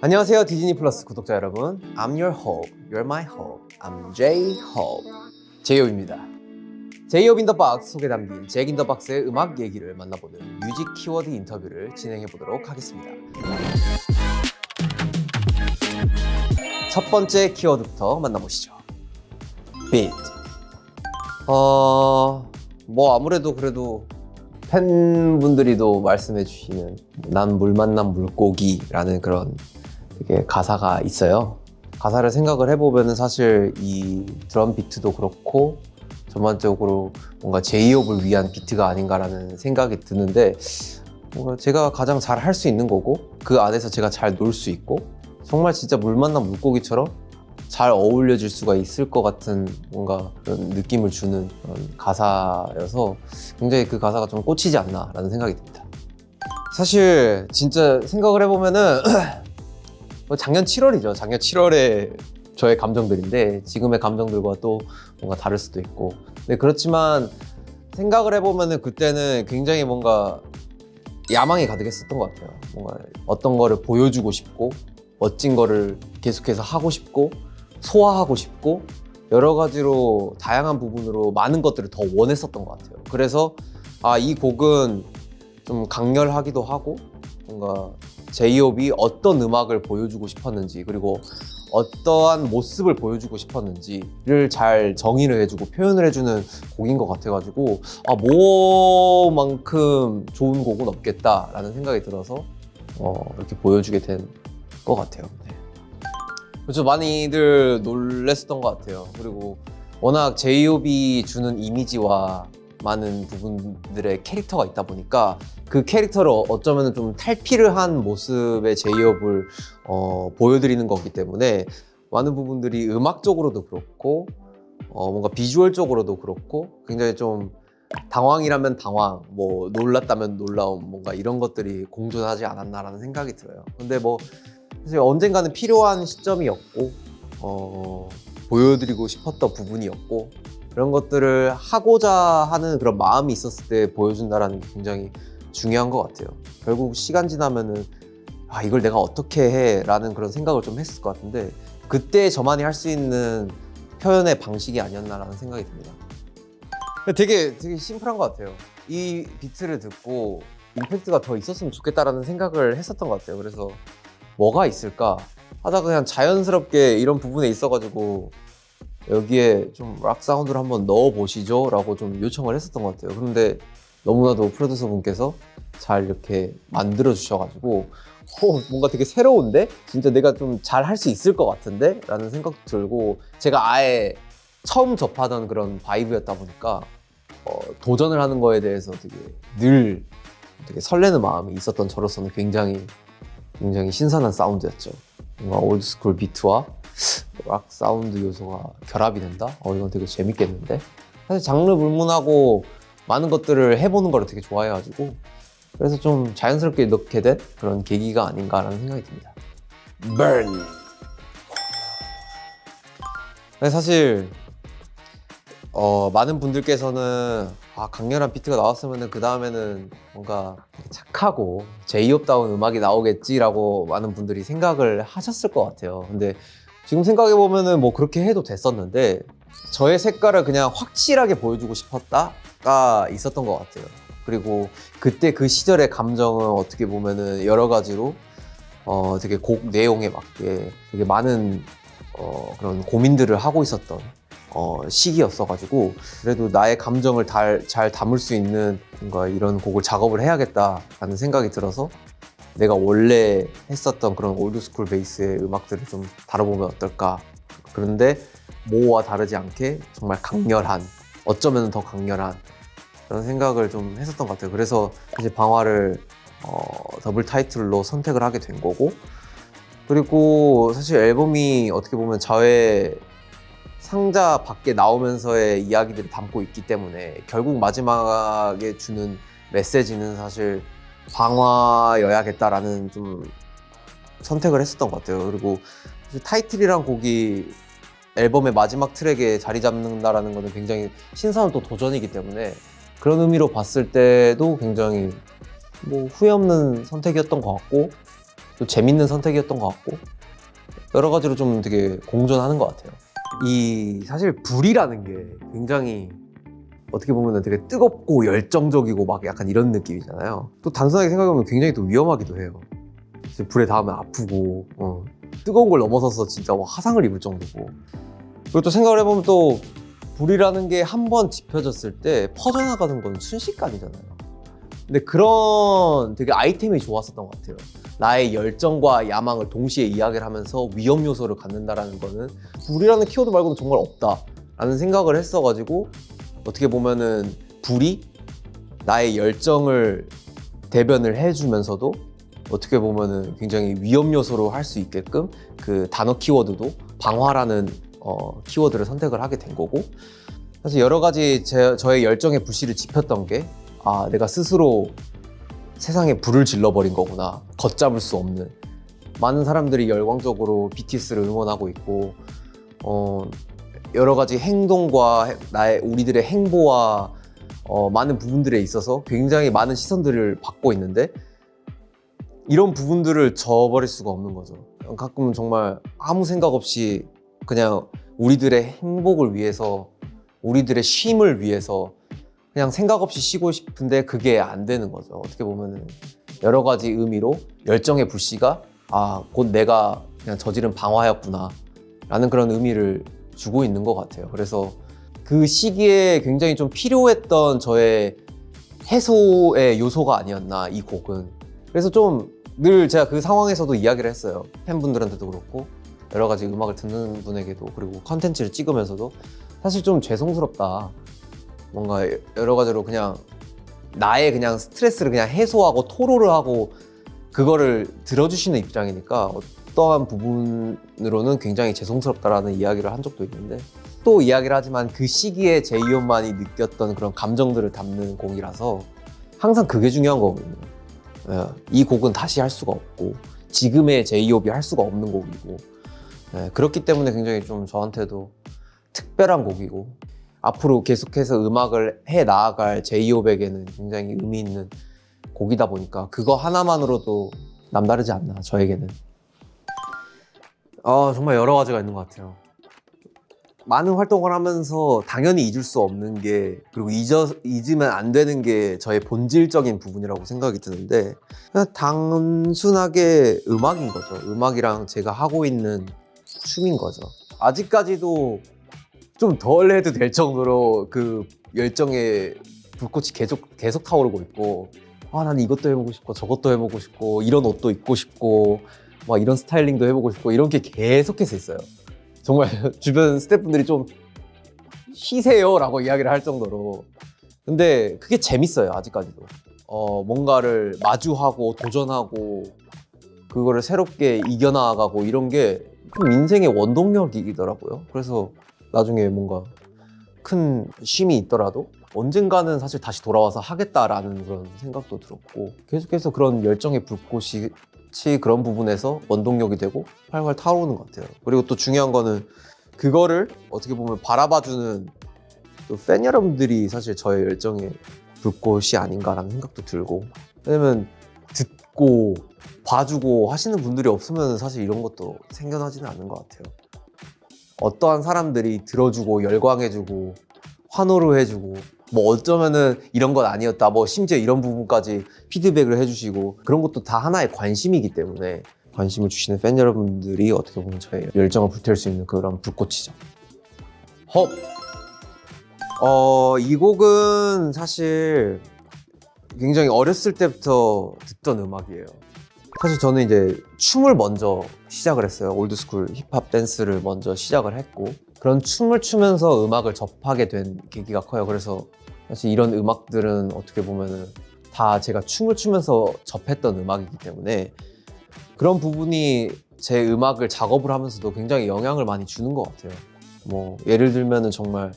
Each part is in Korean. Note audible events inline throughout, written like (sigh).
안녕하세요 Disney Plus 구독자 여러분. I'm your hope, you're my hope. I'm J-Hope 제이홉입니다. J-Hope in the Box 속에 담긴 Jack in the Box의 음악 얘기를 만나보는 뮤직 키워드 인터뷰를 진행해 보도록 하겠습니다. 첫 번째 키워드부터 만나보시죠. 비트 어... 뭐 아무래도 그래도 팬분들이도 말씀해 주시는 난 물 만난 물고기라는 그런 되게 가사가 있어요. 가사를 생각을 해보면 사실 이 드럼 비트도 그렇고 전반적으로 뭔가 제이홉을 위한 비트가 아닌가라는 생각이 드는데 뭔가 제가 가장 잘 할 수 있는 거고 그 안에서 제가 잘 놀 수 있고 정말 진짜 물 만난 물고기처럼 잘 어울려질 수가 있을 것 같은 뭔가 그런 느낌을 주는 그런 가사여서 굉장히 그 가사가 좀 꽂히지 않나 라는 생각이 듭니다. 사실 진짜 생각을 해보면은 뭐 (clears throat) 작년 7월이죠. 작년 7월에 저의 감정들인데 지금의 감정들과 또 뭔가 다를 수도 있고. 네, 그렇지만 생각을 해보면 은 그때는 굉장히 뭔가 야망이 가득했었던 것 같아요. 뭔가 어떤 거를 보여주고 싶고 멋진 거를 계속해서 하고 싶고 소화하고 싶고 여러 가지로 다양한 부분으로 많은 것들을 더 원했었던 것 같아요. 그래서 아 이 곡은 좀 강렬하기도 하고 뭔가 제이홉이 어떤 음악을 보여주고 싶었는지 그리고 어떠한 모습을 보여주고 싶었는지를 잘 정의를 해주고 표현을 해주는 곡인 것 같아가지고 아 뭐만큼 좋은 곡은 없겠다라는 생각이 들어서 어, 이렇게 보여주게 된 것 같아요 네. 그렇죠 많이들 놀랬었던 것 같아요 그리고 워낙 제이홉이 주는 이미지와 많은 부분들의 캐릭터가 있다 보니까 그 캐릭터를 어쩌면 좀 탈피를 한 모습의 제이홉을 어, 보여드리는 거기 때문에 많은 부분들이 음악적으로도 그렇고 어, 뭔가 비주얼적으로도 그렇고 굉장히 좀 당황이라면 당황, 뭐 놀랐다면 놀라움 뭔가 이런 것들이 공존하지 않았나라는 생각이 들어요. 근데 뭐 사실 언젠가는 필요한 시점이었고 어, 보여드리고 싶었던 부분이었고 그런 것들을 하고자 하는 그런 마음이 있었을 때 보여준다는 게 굉장히 중요한 것 같아요. 결국 시간 지나면은 아 이걸 내가 어떻게 해? 라는 그런 생각을 좀 했을 것 같은데 그때 저만이 할 수 있는 표현의 방식이 아니었나라는 생각이 듭니다. 되게 되게 심플한 것 같아요. 이 비트를 듣고 임팩트가 더 있었으면 좋겠다라는 생각을 했었던 것 같아요. 그래서 뭐가 있을까? 하다가 그냥 자연스럽게 이런 부분에 있어가지고 여기에 좀 락 사운드를 한번 넣어 보시죠 라고 좀 요청을 했었던 것 같아요 그런데 너무나도 프로듀서 분께서 잘 이렇게 만들어 주셔가지고 어, 뭔가 되게 새로운데? 진짜 내가 좀 잘 할 수 있을 것 같은데? 라는 생각도 들고 제가 아예 처음 접하던 그런 바이브였다 보니까 어, 도전을 하는 거에 대해서 되게 늘 되게 설레는 마음이 있었던 저로서는 굉장히 굉장히 신선한 사운드였죠 뭔가 old school 비트와 락 사운드 요소가 결합이 된다? 어 이건 되게 재밌겠는데? 사실 장르 불문하고 많은 것들을 해보는 걸 되게 좋아해가지고 그래서 좀 자연스럽게 넣게 된 그런 계기가 아닌가라는 생각이 듭니다 Burn! 사실 어, 많은 분들께서는 아, 강렬한 비트가 나왔으면 그 다음에는 뭔가 착하고 제이홉다운 음악이 나오겠지라고 많은 분들이 생각을 하셨을 것 같아요 근데 지금 생각해보면 뭐 그렇게 해도 됐었는데 저의 색깔을 그냥 확실하게 보여주고 싶었다가 있었던 것 같아요. 그리고 그때 그 시절의 감정은 어떻게 보면 은 여러 가지로 어 되게 곡 내용에 맞게 되게 많은 어 그런 고민들을 하고 있었던 어 시기였어 가지고 그래도 나의 감정을 달, 잘 담을 수 있는 뭔가 이런 곡을 작업을 해야겠다라는 생각이 들어서 내가 원래 했었던 그런 old school 베이스의 음악들을 좀 다뤄보면 어떨까? 그런데 모와 다르지 않게 정말 강렬한 어쩌면 더 강렬한 그런 생각을 좀 했었던 것 같아요. 그래서 사실 방화를 어, 더블 타이틀로 선택을 하게 된 거고 그리고 사실 앨범이 어떻게 보면 저의 상자 밖에 나오면서의 이야기들을 담고 있기 때문에 결국 마지막에 주는 메시지는 사실 방화여야겠다라는 좀 선택을 했었던 것 같아요 그리고 타이틀이란 곡이 앨범의 마지막 트랙에 자리 잡는다는 것은 굉장히 신선한 또 도전이기 때문에 그런 의미로 봤을 때도 굉장히 뭐 후회 없는 선택이었던 것 같고 또 재밌는 선택이었던 것 같고 여러 가지로 좀 되게 공존하는 것 같아요. 이 사실 불이라는 게 굉장히 어떻게 보면 되게 뜨겁고 열정적이고 막 약간 이런 느낌이잖아요. 또 단순하게 생각하면 굉장히 또 위험하기도 해요. 불에 닿으면 아프고 어. 뜨거운 걸 넘어서서 진짜 막 화상을 입을 정도고 그리고 또 생각을 해보면 또 불이라는 게 한 번 지펴졌을 때 퍼져나가는 건 순식간이잖아요. 근데 그런 되게 아이템이 좋았었던 것 같아요. 나의 열정과 야망을 동시에 이야기를 하면서 위험 요소를 갖는다라는 거는 불이라는 키워드 말고는 정말 없다 라는 생각을 했어가지고 어떻게 보면은 불이 나의 열정을 대변을 해주면서도 어떻게 보면은 굉장히 위험 요소로 할 수 있게끔 그 단어 키워드도 방화라는 어, 키워드를 선택을 하게 된 거고 사실 여러 가지 제, 저의 열정의 불씨를 지폈던 게 아, 내가 스스로 세상에 불을 질러버린 거구나. 걷잡을 수 없는. 많은 사람들이 열광적으로 BTS를 응원하고 있고, 어, 여러 가지 행동과 해- 나의 우리들의 행보와 어, 많은 부분들에 있어서 굉장히 많은 시선들을 받고 있는데, 이런 부분들을 저버릴 수가 없는 거죠. 가끔은 정말 아무 생각 없이 그냥 우리들의 행복을 위해서, 우리들의 쉼을 위해서 그냥 생각 없이 쉬고 싶은데 그게 안 되는 거죠. 어떻게 보면은 여러 가지 의미로 열정의 불씨가 아, 곧 내가 그냥 저지른 방화였구나. 라는 그런 의미를 주고 있는 것 같아요. 그래서 그 시기에 굉장히 좀 필요했던 저의 해소의 요소가 아니었나, 이 곡은. 그래서 좀 늘 제가 그 상황에서도 이야기를 했어요. 팬분들한테도 그렇고, 여러 가지 음악을 듣는 분에게도, 그리고 컨텐츠를 찍으면서도 사실 좀 죄송스럽다. 뭔가 여러 가지로 그냥 나의 그냥 스트레스를 그냥 해소하고 토로를 하고 그거를 들어주시는 입장이니까 어떠한 부분으로는 굉장히 죄송스럽다라는 이야기를 한 적도 있는데 또 이야기를 하지만 그 시기에 제이홉만이 느꼈던 그런 감정들을 담는 곡이라서 항상 그게 중요한 거거든요. 예, 이 곡은 다시 할 수가 없고 지금의 제이홉이 할 수가 없는 곡이고 예, 그렇기 때문에 굉장히 좀 저한테도 특별한 곡이고 앞으로 계속해서 음악을 해 나아갈 제이홉에게는 굉장히 의미 있는 곡이다 보니까 그거 하나만으로도 남다르지 않나 저에게는 아 정말 여러 가지가 있는 것 같아요. 많은 활동을 하면서 당연히 잊을 수 없는 게 그리고 잊어, 잊으면 안 되는 게 저의 본질적인 부분이라고 생각이 드는데 그냥 단순하게 음악인 거죠. 음악이랑 제가 하고 있는 춤인 거죠. 아직까지도 좀 덜 해도 될 정도로 그 열정의 불꽃이 계속 계속 타오르고 있고 아 난 이것도 해보고 싶고 저것도 해보고 싶고 이런 옷도 입고 싶고 막 이런 스타일링도 해보고 싶고 이런 게 계속해서 있어요. 정말 (laughs) 주변 스태프분들이 좀 쉬세요 라고 이야기를 할 정도로. 근데 그게 재밌어요 아직까지도. 어 뭔가를 마주하고 도전하고 그거를 새롭게 이겨나가고 이런 게 좀 인생의 원동력이더라고요. 그래서 나중에 뭔가 큰 쉼이 있더라도 언젠가는 사실 다시 돌아와서 하겠다라는 그런 생각도 들었고 계속해서 그런 열정의 불꽃 이 그런 부분에서 원동력이 되고 활활 타오르는 것 같아요. 그리고 또 중요한 거는 그거를 어떻게 보면 바라봐주는 또 팬 여러분들이 사실 저의 열정의 불꽃이 아닌가라는 생각도 들고 왜냐면 듣고 봐주고 하시는 분들이 없으면 사실 이런 것도 생겨나지는 않는 것 같아요. 어떠한 사람들이 들어주고 열광해주고 환호를 해주고 뭐 어쩌면은 이런 건 아니었다 뭐 심지어 이런 부분까지 피드백을 해주시고 그런 것도 다 하나의 관심이기 때문에 관심을 주시는 팬 여러분들이 어떻게 보면 저의 열정을 불태울 수 있는 그런 불꽃이죠 헉! 어, 이 곡은 사실 굉장히 어렸을 때부터 듣던 음악이에요 사실 저는 이제 춤을 먼저 시작을 했어요. old school 힙합 댄스를 먼저 시작을 했고 그런 춤을 추면서 음악을 접하게 된 계기가 커요. 그래서 사실 이런 음악들은 어떻게 보면은 다 제가 춤을 추면서 접했던 음악이기 때문에 그런 부분이 제 음악을 작업을 하면서도 굉장히 영향을 많이 주는 것 같아요. 뭐 예를 들면은 정말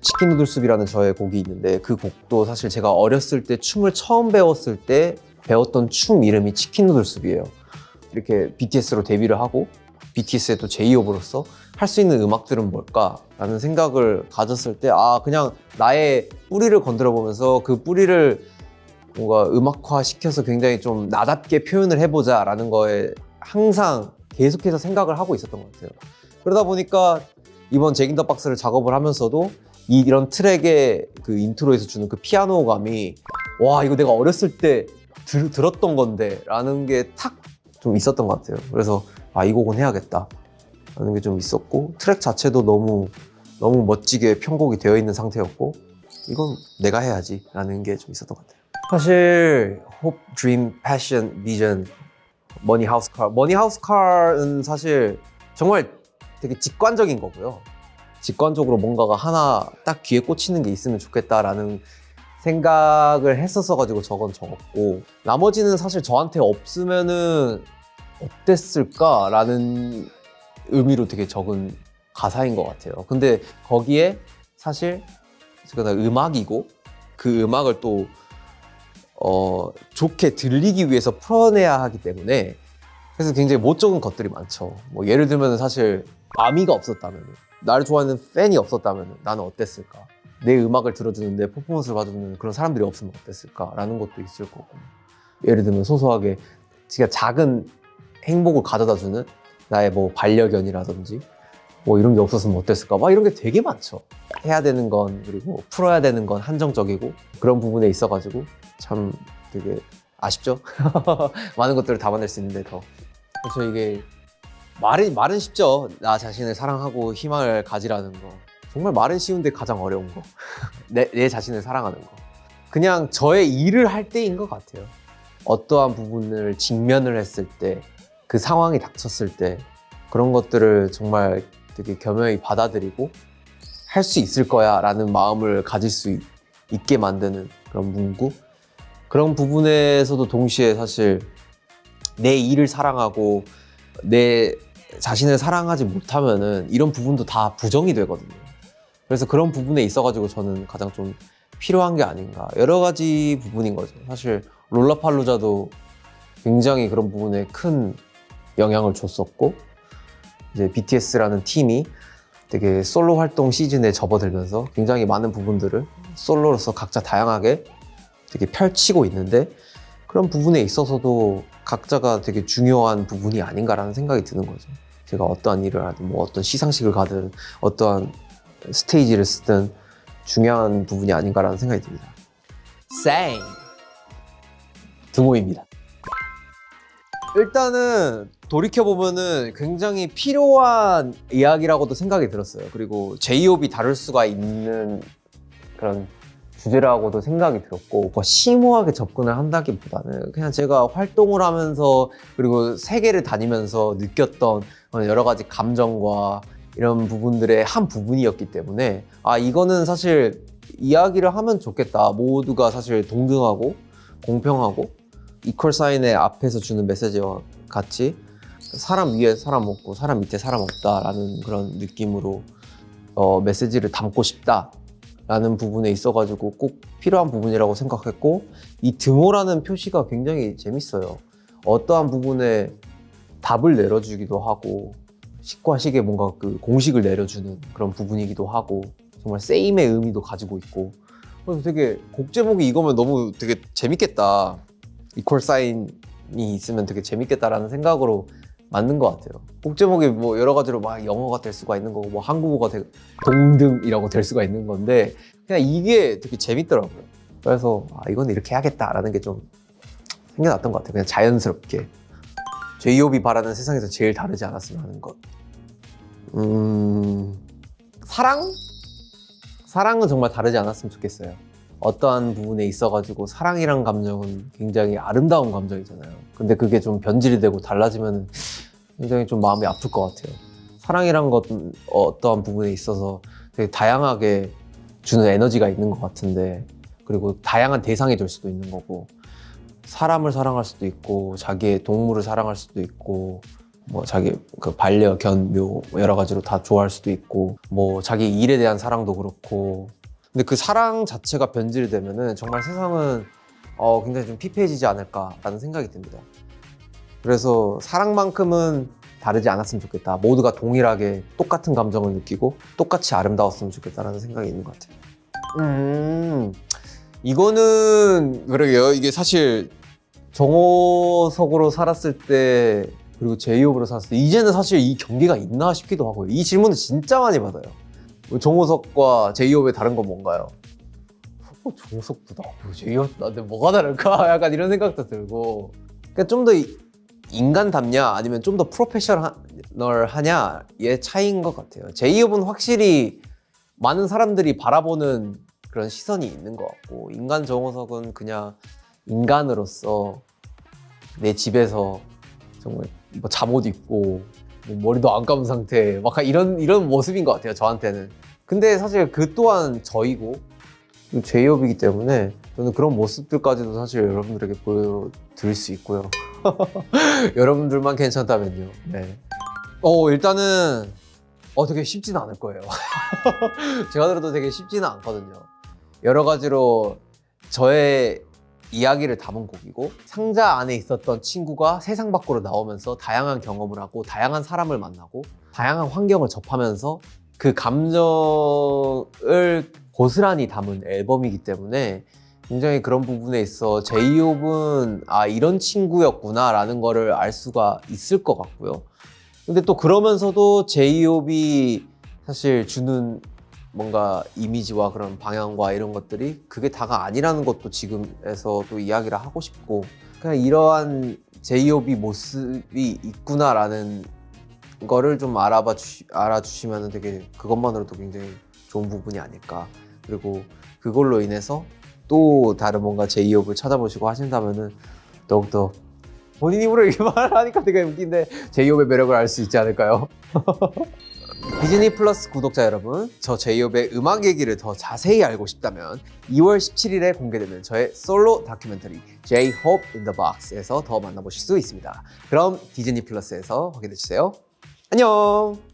치킨 누들숲이라는 저의 곡이 있는데 그 곡도 사실 제가 어렸을 때 춤을 처음 배웠을 때 배웠던 춤 이름이 치킨 누들숲이에요. 이렇게 BTS로 데뷔를 하고 BTS의 또 제이홉으로서 할 수 있는 음악들은 뭘까라는 생각을 가졌을 때 아 그냥 나의 뿌리를 건드려 보면서 그 뿌리를 뭔가 음악화 시켜서 굉장히 좀 나답게 표현을 해보자 라는 거에 항상 계속해서 생각을 하고 있었던 것 같아요. 그러다 보니까 이번 Jack in the Box를 작업을 하면서도 이- 이런 트랙의 그 인트로에서 주는 그 피아노 감이 와 이거 내가 어렸을 때 들, 들었던 건데 라는 게 탁 좀 있었던 것 같아요. 그래서 아 이 곡은 해야겠다 라는 게 좀 있었고 트랙 자체도 너무 너무 멋지게 편곡이 되어 있는 상태였고 이건 내가 해야지 라는 게 좀 있었던 것 같아요. 사실 hope, dream, passion, vision, money, house, car. money, house, car은 사실 정말 되게 직관적인 거고요. 직관적으로 뭔가가 하나 딱 귀에 꽂히는 게 있으면 좋겠다라는 생각을 했었어 가지고 저건 적었고 나머지는 사실 저한테 없으면은 어땠을까라는 의미로 되게 적은 가사인 것 같아요. 근데 거기에 사실 제가 음악이고 그 음악을 또 어, 좋게 들리기 위해서 풀어내야 하기 때문에 그래서 굉장히 못 적은 것들이 많죠. 뭐 예를 들면 사실 아미가 없었다면 나를 좋아하는 팬이 없었다면 나는 어땠을까? 내 음악을 들어주는 내 퍼포먼스를 봐주는 그런 사람들이 없으면 어땠을까 라는 것도 있을 거고 예를 들면 소소하게 진짜 작은 행복을 가져다 주는 나의 뭐 반려견이라든지 뭐 이런 게 없었으면 어땠을까? 막 이런 게 되게 많죠. 해야 되는 건 그리고 풀어야 되는 건 한정적이고 그런 부분에 있어 가지고 참 되게 아쉽죠? (laughs) 많은 것들을 담아낼 수 있는데 더. 그래서 이게 말이 말은 쉽죠. 나 자신을 사랑하고 희망을 가지라는 거. 정말 말은 쉬운데 가장 어려운 거. (laughs) 내, 내 자신을 사랑하는 거. 그냥 저의 일을 할 때인 것 같아요. 어떠한 부분을 직면을 했을 때 그 상황이 닥쳤을 때 그런 것들을 정말 되게 겸허히 받아들이고 할 수 있을 거야 라는 마음을 가질 수 있, 있게 만드는 그런 문구? 그런 부분에서도 동시에 사실 내 일을 사랑하고 내 자신을 사랑하지 못하면은 이런 부분도 다 부정이 되거든요. 그래서 그런 부분에 있어 가지고 저는 가장 좀 필요한 게 아닌가. 여러 가지 부분인 거죠. 사실 롤라팔루자도 굉장히 그런 부분에 큰 영향을 줬었고 이제 BTS라는 팀이 되게 솔로 활동 시즌에 접어들면서 굉장히 많은 부분들을 솔로로서 각자 다양하게 되게 펼치고 있는데 그런 부분에 있어서도 각자가 되게 중요한 부분이 아닌가라는 생각이 드는 거죠. 제가 어떠한 일을 하든 뭐 어떤 시상식을 가든 어떠한 스테이지를 쓰든 중요한 부분이 아닌가라는 생각이 듭니다. 쌩 등호입니다. 일단은 돌이켜 보면은 굉장히 필요한 이야기라고도 생각이 들었어요. 그리고 제이홉이 다룰 수가 있는 그런 주제라고도 생각이 들었고 뭐 심오하게 접근을 한다기보다는 그냥 제가 활동을 하면서 그리고 세계를 다니면서 느꼈던 여러 가지 감정과 이런 부분들의 한 부분이었기 때문에 아 이거는 사실 이야기를 하면 좋겠다 모두가 사실 동등하고 공평하고 이퀄 사인의 앞에서 주는 메시지와 같이 사람 위에 사람 없고 사람 밑에 사람 없다라는 그런 느낌으로 어, 메시지를 담고 싶다라는 부분에 있어가지고 꼭 필요한 부분이라고 생각했고 이 등호라는 표시가 굉장히 재밌어요. 어떠한 부분에 답을 내려주기도 하고 식과 식에 뭔가 그 공식을 내려주는 그런 부분이기도 하고 정말 세임의 의미도 가지고 있고 그래서 되게 곡 제목이 이거면 너무 되게 재밌겠다. 이퀄 사인이 있으면 되게 재밌겠다라는 생각으로 만든 것 같아요. 곡 제목이 뭐 여러 가지로 막 영어가 될 수가 있는 거고 뭐 한국어가 되, 동등이라고 될 수가 있는 건데 그냥 이게 되게 재밌더라고요. 그래서 아, 이건 이렇게 해야겠다라는 게 좀 생겨났던 것 같아요. 그냥 자연스럽게 제이홉이 바라는 세상에서 제일 다르지 않았으면 하는 것. 음 사랑? 사랑은 정말 다르지 않았으면 좋겠어요. 어떠한 부분에 있어가지고 사랑이란 감정은 굉장히 아름다운 감정이잖아요. 근데 그게 좀 변질이 되고 달라지면 굉장히 좀 마음이 아플 것 같아요. 사랑이란 것은 어떠한 부분에 있어서 되게 다양하게 주는 에너지가 있는 것 같은데 그리고 다양한 대상이 될 수도 있는 거고 사람을 사랑할 수도 있고 자기의 동물을 사랑할 수도 있고 뭐 자기 그 반려 견 묘 여러 가지로 다 좋아할 수도 있고 뭐 자기 일에 대한 사랑도 그렇고 근데 그 사랑 자체가 변질이 되면은 정말 세상은 어, 굉장히 좀 피폐해지지 않을까라는 생각이 듭니다. 그래서 사랑만큼은 다르지 않았으면 좋겠다. 모두가 동일하게 똑같은 감정을 느끼고 똑같이 아름다웠으면 좋겠다라는 생각이 있는 것 같아요. 음, 이거는 그러게요. 이게 사실 정호석으로 살았을 때 그리고 제이홉으로 살았을 때 이제는 사실 이 경계가 있나 싶기도 하고요. 이 질문을 진짜 많이 받아요. 정호석과 제이홉의 다른 건 뭔가요? 어, 정호석도 나고 제이홉도 나한테 뭐가 다를까? (laughs) 약간 이런 생각도 들고 그러니까 좀 더 인간답냐 아니면 좀 더 프로페셔널하냐의 차이인 것 같아요. 제이홉은 확실히 많은 사람들이 바라보는 그런 시선이 있는 것 같고 인간 정호석은 그냥 인간으로서 내 집에서 정말 뭐 잠옷 입고 뭐 머리도 안 감은 상태 막 이런 이런 모습인 것 같아요 저한테는. 근데 사실 그 또한 저이고 제이홉이기 때문에 저는 그런 모습들까지도 사실 여러분들에게 보여드릴 수 있고요. (laughs) 여러분들만 괜찮다면요. 네. 어 일단은 어 되게 쉽지는 않을 거예요. (laughs) 제가 들어도 되게 쉽지는 않거든요. 여러 가지로 저의 이야기를 담은 곡이고 상자 안에 있었던 친구가 세상 밖으로 나오면서 다양한 경험을 하고 다양한 사람을 만나고 다양한 환경을 접하면서 그 감정을 고스란히 담은 앨범이기 때문에 굉장히 그런 부분에 있어 제이홉은 아 이런 친구였구나 라는 거를 알 수가 있을 것 같고요. 근데 또 그러면서도 제이홉이 사실 주는 뭔가 이미지와 그런 방향과 이런 것들이 그게 다가 아니라는 것도 지금에서 또 이야기를 하고 싶고 그냥 이러한 제이홉이 모습이 있구나라는 거를 좀 알아봐 주시, 알아주시면 되게 그것만으로도 굉장히 좋은 부분이 아닐까 그리고 그걸로 인해서 또 다른 뭔가 제이홉을 찾아보시고 하신다면은 더욱더 본인 입으로 이렇게 (laughs) 말하니까 되게 웃긴데 제이홉의 매력을 알 수 있지 않을까요? (laughs) 디즈니 플러스 구독자 여러분, 저 제이홉의 음악 얘기를 더 자세히 알고 싶다면 2월 17일에 공개되는 저의 솔로 다큐멘터리 J-Hope in the Box에서 더 만나보실 수 있습니다. 그럼 디즈니 플러스에서 확인해주세요. 안녕!